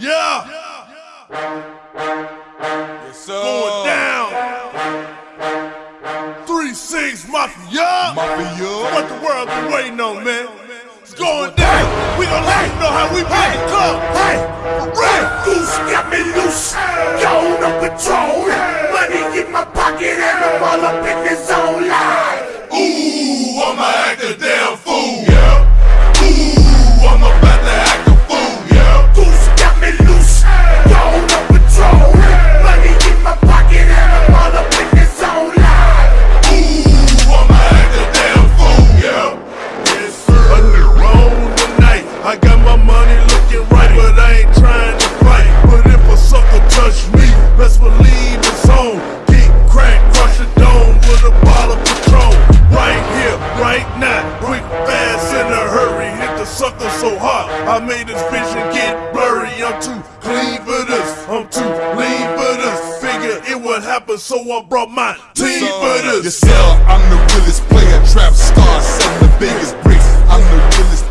Yeah. Yes, sir. Going down. Three six mafia. Mafia. What the world been waiting on, man? It's going down. We gon' let you know how we play the club. Hey, Ray, who's got me loose? Yo, no control. sucker so hot. I made this vision get blurry. I'm too clean for this. I'm too lean for this. Figure it would happen, so I brought my team for this. Yourself, I'm the realest player. Trap star, selling the biggest bricks. I'm the realest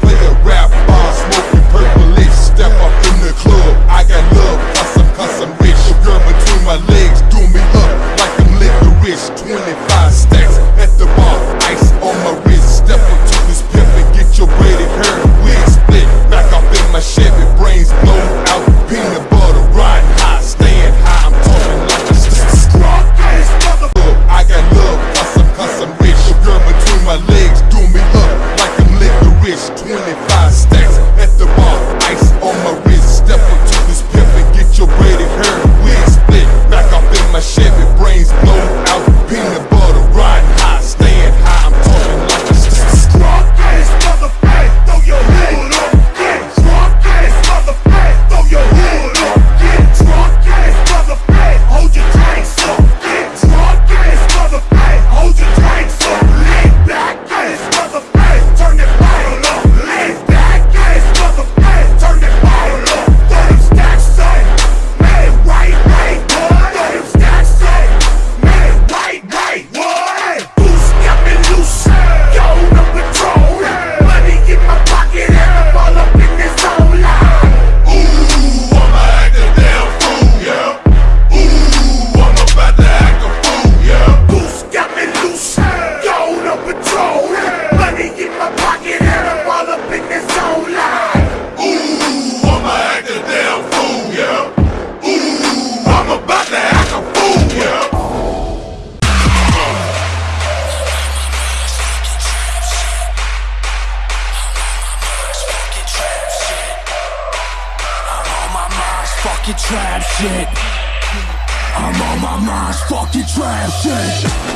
your trap shit. I'm on my mom's fucking trap shit.